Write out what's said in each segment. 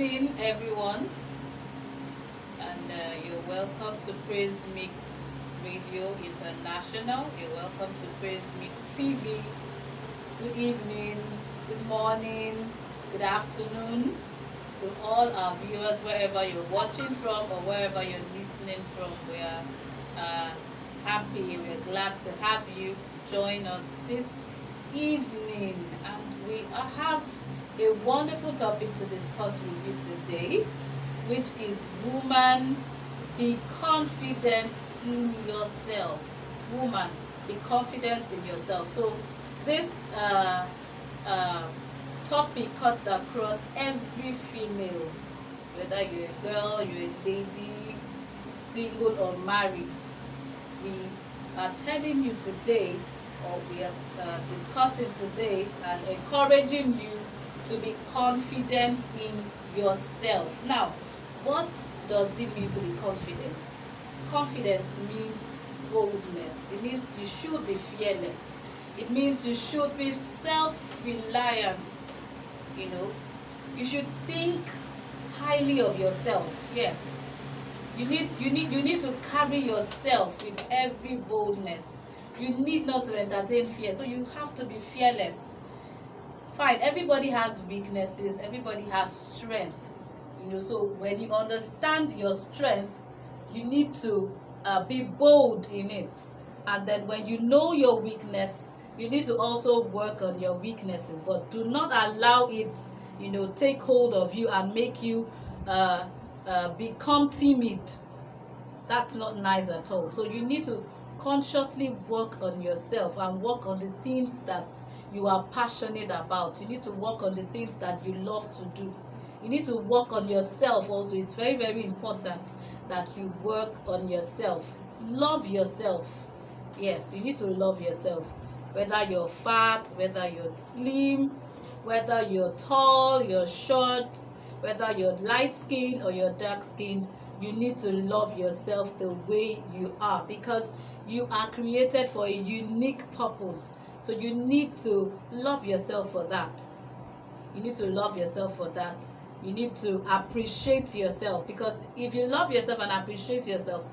evening, everyone, and uh, you're welcome to Praise Mix Radio International. You're welcome to Praise Mix TV. Good evening, good morning, good afternoon to all our viewers, wherever you're watching from or wherever you're listening from. We're uh, happy, we're glad to have you join us this evening, and we have a wonderful topic to discuss with you today, which is woman, be confident in yourself. Woman, be confident in yourself. So this uh, uh, topic cuts across every female, whether you're a girl, you're a lady, single or married. We are telling you today, or we are uh, discussing today and encouraging you to be confident in yourself. Now, what does it mean to be confident? Confidence means boldness. It means you should be fearless. It means you should be self-reliant. You know, you should think highly of yourself. Yes. You need you need you need to carry yourself with every boldness. You need not to entertain fear. So you have to be fearless fine everybody has weaknesses everybody has strength you know so when you understand your strength you need to uh, be bold in it. And then when you know your weakness you need to also work on your weaknesses but do not allow it you know take hold of you and make you uh, uh, become timid. That's not nice at all. So you need to consciously work on yourself and work on the things that you are passionate about. You need to work on the things that you love to do. You need to work on yourself also. It's very, very important that you work on yourself. Love yourself. Yes, you need to love yourself. Whether you're fat, whether you're slim, whether you're tall, you're short, whether you're light skinned or you're dark skinned, you need to love yourself the way you are because you are created for a unique purpose so you need to love yourself for that. You need to love yourself for that. You need to appreciate yourself because if you love yourself and appreciate yourself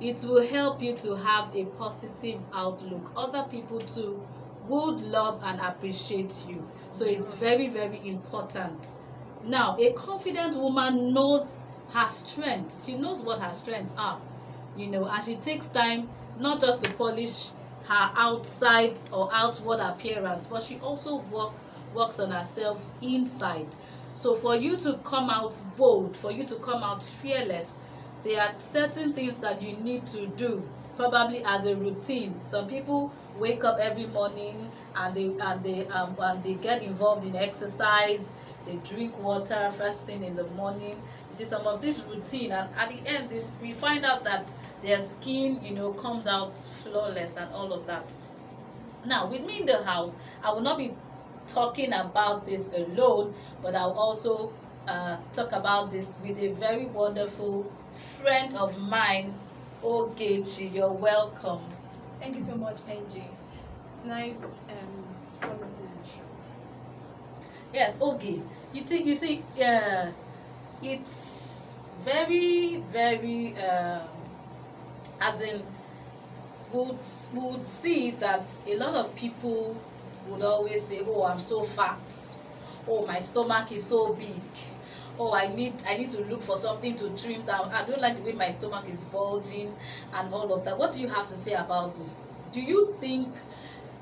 it will help you to have a positive outlook. Other people too would love and appreciate you. So sure. it's very very important. Now a confident woman knows her strengths. She knows what her strengths are you know and she takes time not just to polish her outside or outward appearance but she also work works on herself inside. So for you to come out bold for you to come out fearless there are certain things that you need to do probably as a routine. Some people wake up every morning and they and they um, and they get involved in exercise they drink water first thing in the morning you see some of this routine. And at the end this we find out that their skin you know comes out flawless and all of that. Now with me in the house i will not be talking about this alone but i'll also uh, talk about this with a very wonderful friend of mine ogechi. You're welcome. Thank you so much angie it's nice um coming to the show. Yes okay you see you see uh, it's very very uh, as in would would see that a lot of people would always say oh i'm so fat. Oh my stomach is so big. Oh i need i need to look for something to trim down. I don't like the way my stomach is bulging and all of that. What do you have to say about this? Do you think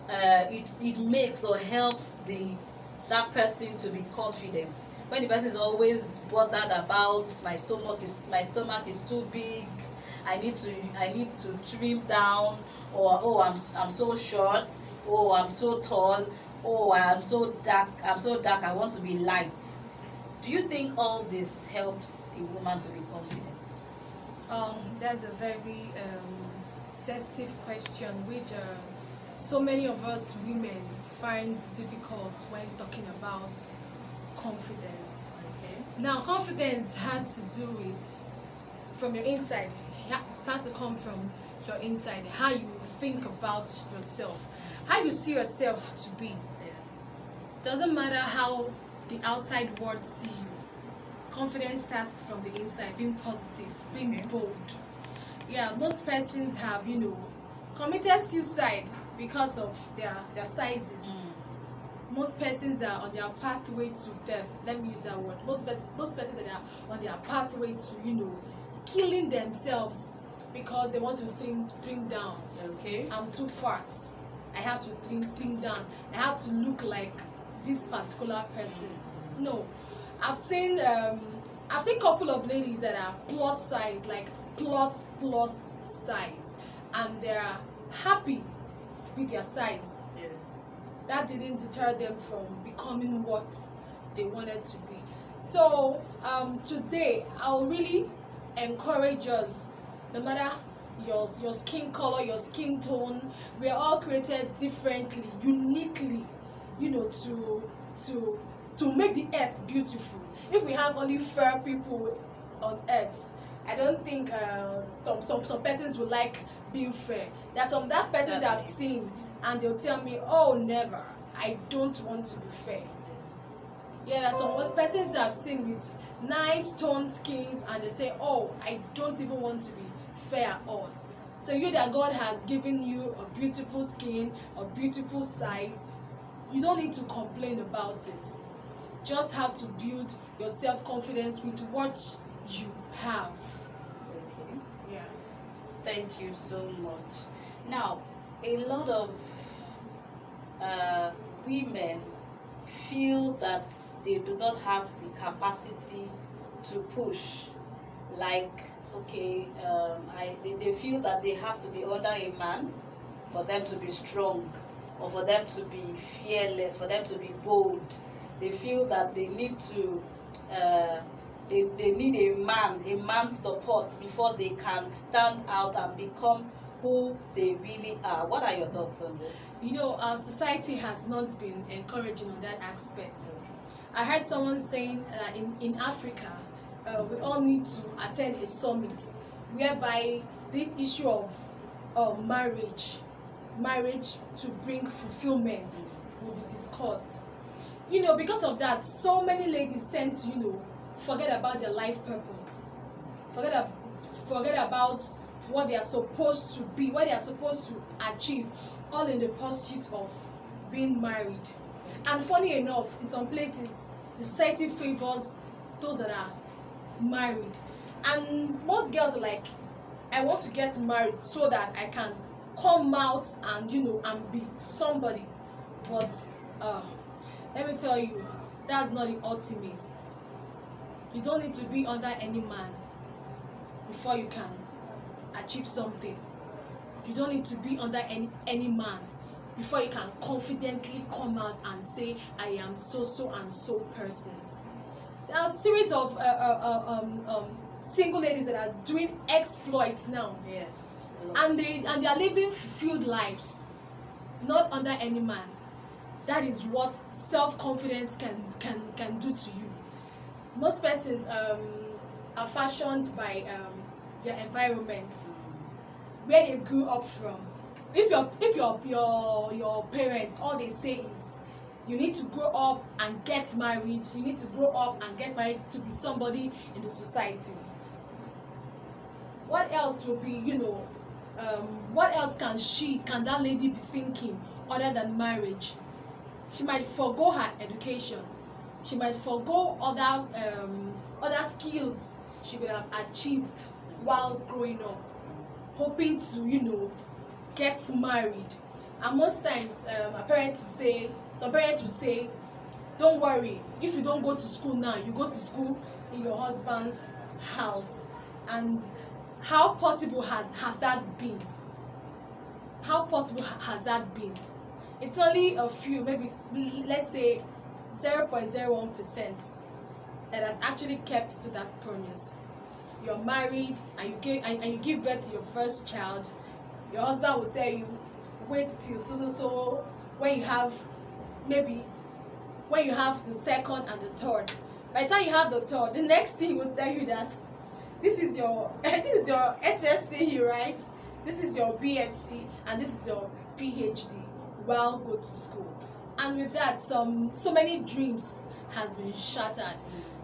uh, it it makes or helps the that person to be confident. When the person is always bothered about my stomach is my stomach is too big i need to i need to trim down or oh i'm i'm so short oh i'm so tall oh i'm so dark i'm so dark i want to be light. Do you think all this helps a woman to be confident? Um that's a very um sensitive question which uh, so many of us women find difficult when talking about confidence. Okay. Now, confidence has to do with from your inside. It has to come from your inside. How you think about yourself, how you see yourself to be. Doesn't matter how the outside world see you. confidence starts from the inside, being positive, being Okay. bold. Yeah, most persons have, you know, committed suicide because of their their sizes. Most persons are on their pathway to death. Let me use that word. Most pers- most persons are on their pathway to, you know, killing themselves because they want to trim trim down. Okay. I'm too fat. I have to trim trim down. I have to look like this particular person. No, I've seen um, I've seen couple of ladies that are plus size, like plus plus size, and they are happy with their size. Yeah. That didn't deter them from becoming what they wanted to be. So um, today, I'll really encourage us, no matter your your skin color, your skin tone, we are all created differently, uniquely, you know, to to to make the earth beautiful. If we have only fair people on earth, I don't think uh, some some some persons will like being fair. There are some that persons I've seen, and they'll tell me, "Oh, never. I don't want to be fair." Yeah, there are some persons I've seen with nice toned skins, and they say, "Oh, I don't even want to be fair at all." So you that God has given you a beautiful skin, a beautiful size, you don't need to complain about it. Just have to build your self confidence with what you have. Thank you so much. Now, a lot of uh, women feel that they do not have the capacity to push. Like, okay, um, I, they, they feel that they have to be under a man for them to be strong, or for them to be fearless, for them to be bold. They feel that they need to. Uh, they, they need a man, a man's support before they can stand out and become who they really are. What are your thoughts on this? You know, our society has not been encouraging on that aspect. I heard someone saying that in, in Africa, uh, we all need to attend a summit whereby this issue of uh, marriage, marriage to bring fulfillment will be discussed. You know, because of that, so many ladies tend to, you know, forget about their life purpose, forget, ab- forget about what they are supposed to be, what they are supposed to achieve, all in the pursuit of being married. And funny enough, in some places, the society favors those that are married. And most girls are like, I want to get married so that I can come out and, you know, and be somebody. But uh, let me tell you, that's not the ultimate. You don't need to be under any man before you can achieve something. You don't need to be under any any man before you can confidently come out and say I am so so and so persons. There are a series of uh, uh, uh, um, um, single ladies that are doing exploits now, Yes. and they and they are living fulfilled lives, not under any man. That is what self confidence can can can do to you. Most persons um, are fashioned by um, their environment where they grew up from. If your if your your your parents all they say is you need to grow up and get married. You need to grow up and get married to be somebody in the society. What else will be you know um, what else can she can that lady be thinking other than marriage? She might forgo her education she might forgo other um, other skills she could have achieved while growing up hoping to you know get married. And most times um, my parents will say some parents will say don't worry if you don't go to school now you go to school in your husband's house. And how possible has has that been? How possible ha- has that been? It's only a few maybe let's say 0.01 percent that has actually kept to that promise. You're married and you give and, and you give birth to your first child. Your husband will tell you wait till so so so when you have maybe when you have the second and the third. By the time you have the third the next thing will tell you that this is your this is your ssc right? This is your bsc and this is your phd well go to school and with that some so many dreams has been shattered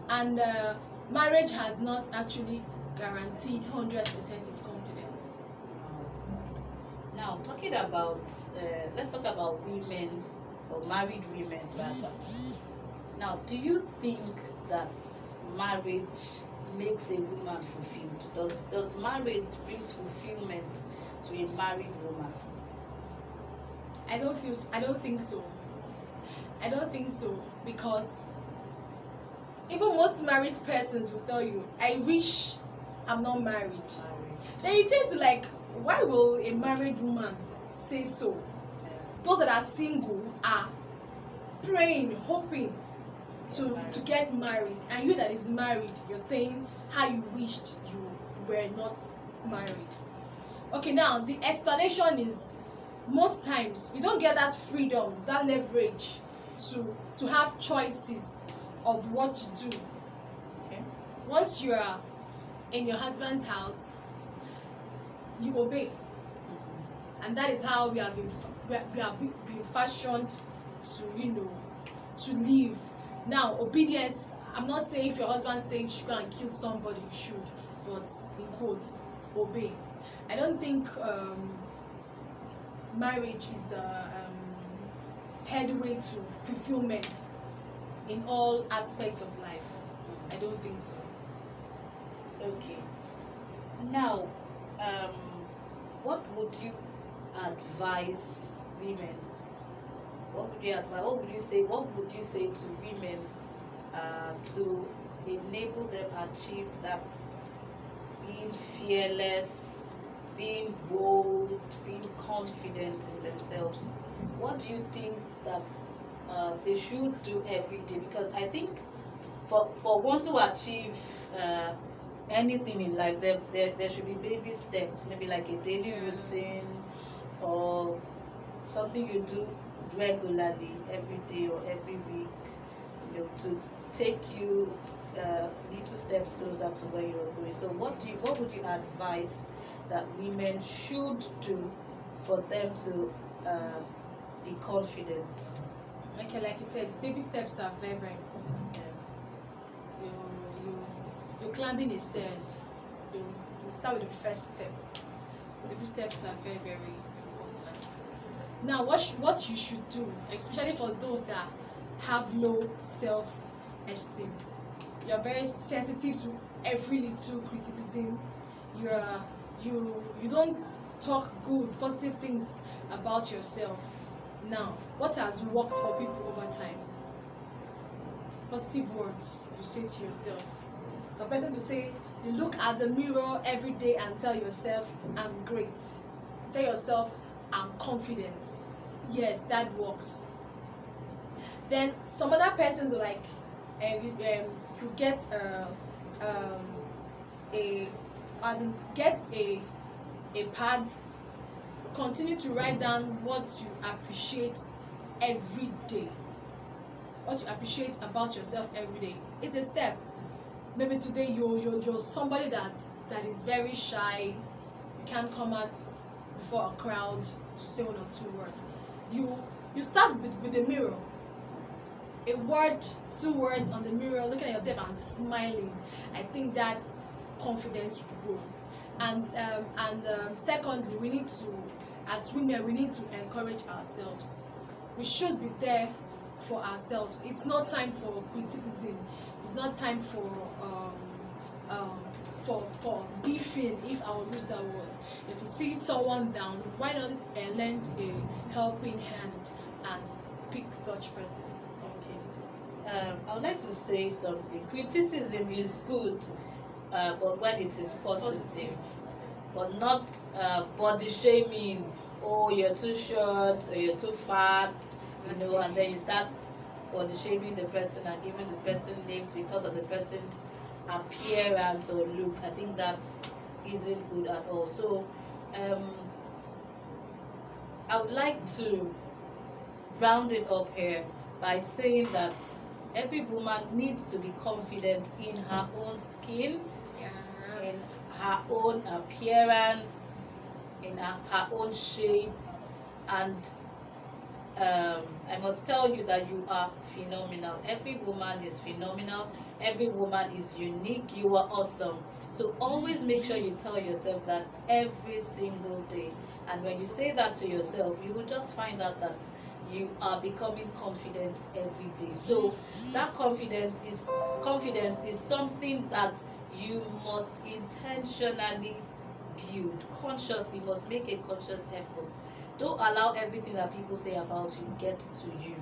and uh, marriage has not actually guaranteed 100% of confidence. Now, talking about, uh, let's talk about women or married women rather. Now, do you think that marriage makes a woman fulfilled? Does does marriage brings fulfillment to a married woman? I don't feel I don't think so. I don't think so because even most married persons will tell you, I wish I'm not married. Then you tend to like, why will a married woman say so? Those that are single are praying, hoping to to get married, and you that is married, you're saying how you wished you were not married. Okay, now the explanation is most times we don't get that freedom, that leverage to to have choices of what to do. Okay. Once you are in your husband's house, you obey, and that is how we have been we are been fashioned to you know to live. Now obedience. I'm not saying if your husband says you should go and kill somebody, you should, but in quotes, obey. I don't think um, marriage is the um, headway to fulfillment in all aspects of life. I don't think so. Okay. Now, um, what would you advise women? What would you advise? What would you say? What would you say to women uh, to enable them achieve that being fearless, being bold, being confident in themselves? What do you think that uh, they should do every day? Because I think for for one to achieve uh, anything in life there, there there should be baby steps maybe like a daily routine or something you do regularly every day or every week you know to take you uh, little steps closer to where you're going so what do you what would you advise that women should do for them to uh, be confident Okay, like you said, baby steps are very, very important. You, you, you're climbing the stairs. You, you start with the first step. Baby steps are very, very important. Now, what sh- what you should do, especially for those that have low self-esteem, you're very sensitive to every little criticism. You're you you don't talk good, positive things about yourself. Now, what has worked for people over time? Positive words you say to yourself. Some persons will say, you look at the mirror every day and tell yourself, I'm great. Tell yourself, I'm confident. Yes, that works. Then some other persons are like, um, you, um, you get a, um, a, as in, get a, a pad continue to write down what you appreciate every day. What you appreciate about yourself every day. It's a step. Maybe today you're you're, you're somebody that that is very shy. You can't come out before a crowd to say one or two words. You you start with with the mirror. A word two words on the mirror looking at yourself and smiling. I think that confidence will grow. And um, and um, secondly we need to as women we need to encourage ourselves we should be there for ourselves it's not time for criticism it's not time for um, um, for for beefing if i will use that word if you see someone down why not uh, lend a helping hand and pick such person Okay. Um, I would like to say something. Criticism is good, uh, but when it is positive, Positive. but not uh, body shaming. Oh, you're too short, or you're too fat, you know, and then you start body shaming the person and giving the person names because of the person's appearance or look. I think that isn't good at all. So, um, I would like to round it up here by saying that every woman needs to be confident in her own skin, yeah in her own appearance, in her, her own shape, and um, I must tell you that you are phenomenal. Every woman is phenomenal. Every woman is unique. You are awesome. So always make sure you tell yourself that every single day. And when you say that to yourself, you will just find out that you are becoming confident every day. So that confidence is confidence is something that you must intentionally build consciously. Must make a conscious effort. Don't allow everything that people say about you get to you.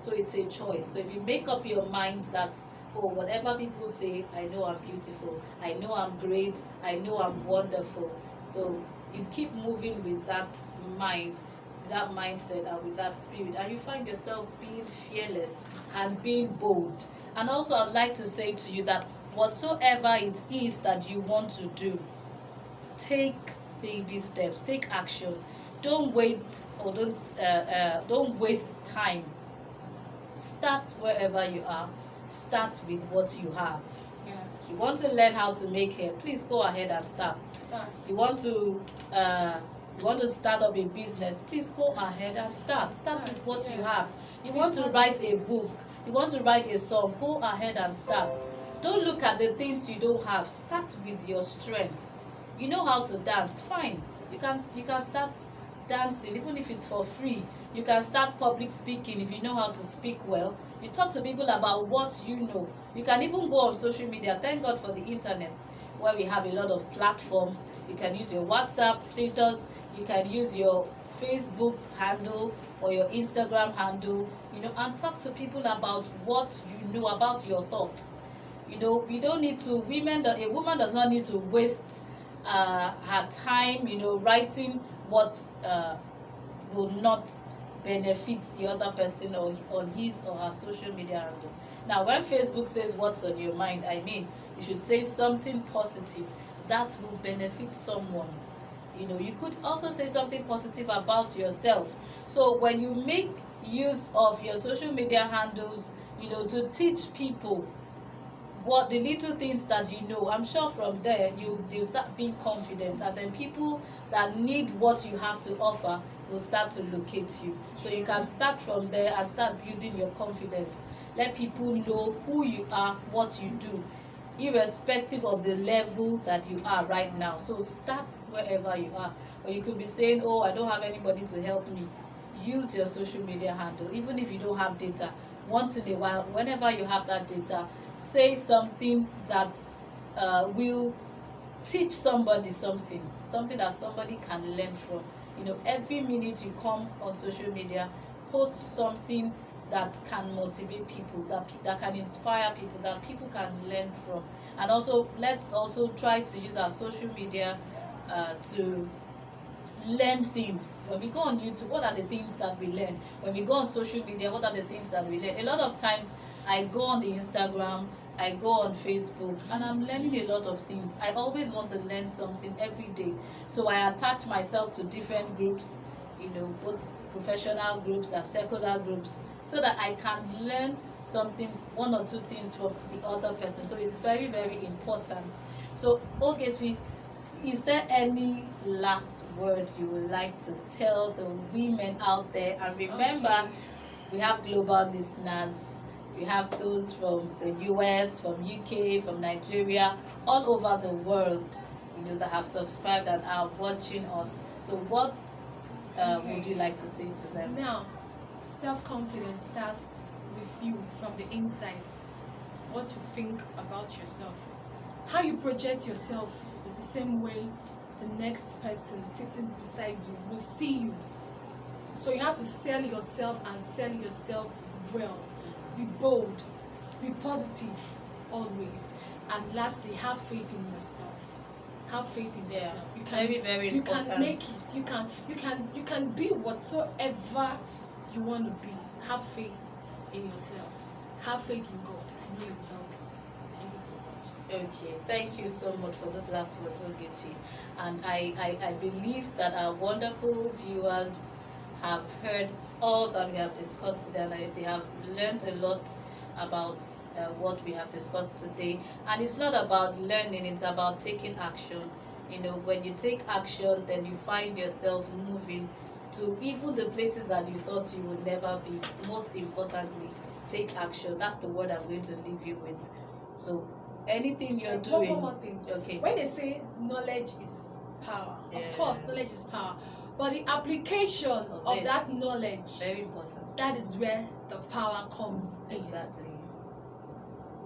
So it's a choice. So if you make up your mind that oh whatever people say, I know I'm beautiful, I know I'm great, I know I'm wonderful. So you keep moving with that mind that mindset and with that spirit and you find yourself being fearless and being bold and also i'd like to say to you that whatsoever it is that you want to do take baby steps take action. Don't wait or don't uh, uh, don't waste time. Start wherever you are. Start with what you have. Yeah. you want to learn how to make hair please go ahead and start. Start. you want to uh, you want to start up a business please go ahead and start. Start with what you have. You Be want to write a book. You want to write a song. Go ahead and start. Don't look at the things you don't have. Start with your strength you know how to dance fine. You can you can start dancing even if it's for free. You can start public speaking if you know how to speak well. You talk to people about what you know. You can even go on social media thank god for the internet where we have a lot of platforms. You can use your whatsapp status you can use your facebook handle or your instagram handle you know and talk to people about what you know about your thoughts. You know we don't need to women a woman does not need to waste uh, her time you know writing what uh, will not benefit the other person or on his or her social media handle now when facebook says what's on your mind i mean you should say something positive that will benefit someone. You know you could also say something positive about yourself. So when you make use of your social media handles you know to teach people what the little things that you know i'm sure from there you you start being confident and then people that need what you have to offer will start to locate you. So you can start from there and start building your confidence. Let people know who you are what you do irrespective of the level that you are right now. So start wherever you are. Or you could be saying oh i don't have anybody to help me. Use your social media handle even if you don't have data. Once in a while whenever you have that data say something that uh, will teach somebody something something that somebody can learn from. You know every minute you come on social media post something that can motivate people that that can inspire people that people can learn from. And also let's also try to use our social media uh, to learn things. When we go on youtube what are the things that we learn? When we go on social media what are the things that we learn? A lot of times i go on the instagram i go on facebook and i'm learning a lot of things. I always want to learn something every day. So i attach myself to different groups you know both professional groups and secular groups so that i can learn something one or two things from the other person. So it's very very important. So ogechi is there any last word you would like to tell the women out there? And remember Okay. we have global listeners we have those from the us from uk from nigeria all over the world you know that have subscribed and are watching us so what uh, Okay. would you like to say to them Now, self-confidence starts with you from the inside. What you think about yourself. How you project yourself is the same way the next person sitting beside you will see you. So you have to sell yourself and sell yourself well. Be bold, be positive always. And lastly, have faith in yourself. Have faith in Yeah, yourself. You can very, very you can make it. You can you can you can be whatsoever you want to be. Have faith in yourself. Have faith in God. I know He will help you. Thank you so much. Okay, thank you so much for this last words, Ogechi. And I, I, I believe that our wonderful viewers have heard all that we have discussed today and I- they have learned a lot about uh, what we have discussed today. And it's not about learning, it's about taking action. You know, when you take action, then you find yourself moving to even the places that you thought you would never be. Most importantly, take action. That's the word I'm going to leave you with. So anything you're So, doing. one more thing. Okay. When they say knowledge is power, Yeah. of course, knowledge is power. But the application Of of that knowledge, Very important. that is where the power comes in. Exactly.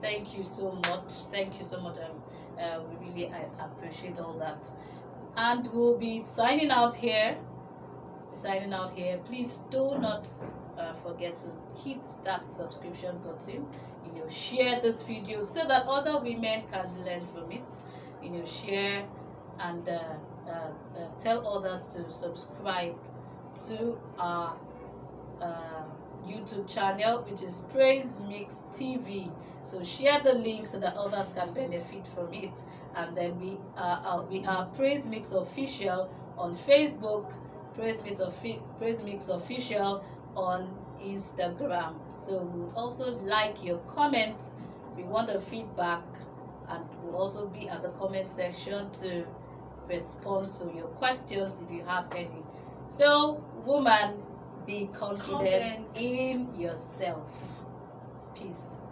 Thank you so much. Thank you so much. Um, uh, we really I appreciate all that. And we'll be signing out here. Signing out here. Please do not uh, forget to hit that subscription button. You know, share this video so that other women can learn from it. You know, share and uh, uh, uh, tell others to subscribe to our uh, YouTube channel, which is Praise Mix TV. So share the link so that others can benefit from it. And then we are uh, we are Praise Mix Official on Facebook, Praise Mix Praise Mix Official on Instagram. So we would also like your comments. We want the feedback, and we'll also be at the comment section to respond to your questions if you have any. So, woman, be confident Confidence. in yourself. Peace.